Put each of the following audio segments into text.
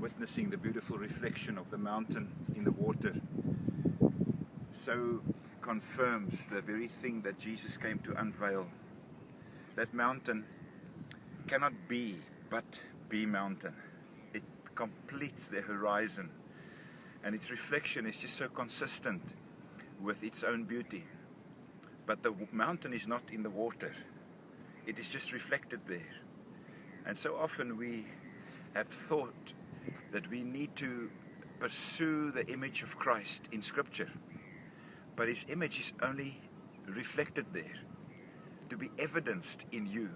witnessing the beautiful reflection of the mountain in the water so confirms the very thing that Jesus came to unveil. That mountain cannot be but be mountain. It completes the horizon and its reflection is just so consistent with its own beauty. But the mountain is not in the water. It is just reflected there. And so often we have thought that we need to pursue the image of Christ in Scripture. But His image is only reflected there, to be evidenced in you.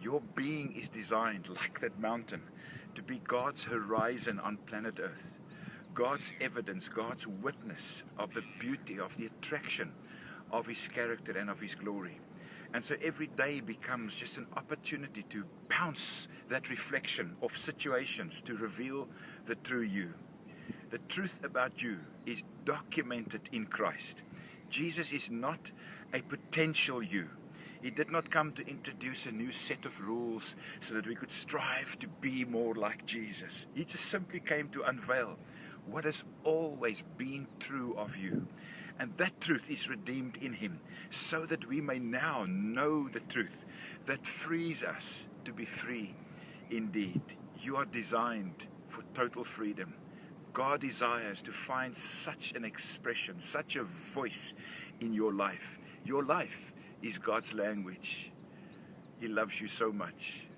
Your being is designed, like that mountain, to be God's horizon on planet Earth. God's evidence, God's witness of the beauty, of the attraction of His character and of His glory. And so every day becomes just an opportunity to bounce that reflection of situations to reveal the true you. The truth about you is documented in Christ. Jesus is not a potential you. He did not come to introduce a new set of rules so that we could strive to be more like Jesus. He just simply came to unveil what has always been true of you. And that truth is redeemed in Him, so that we may now know the truth that frees us to be free indeed. You are designed for total freedom. God desires to find such an expression, such a voice in your life. Your life is God's language. He loves you so much.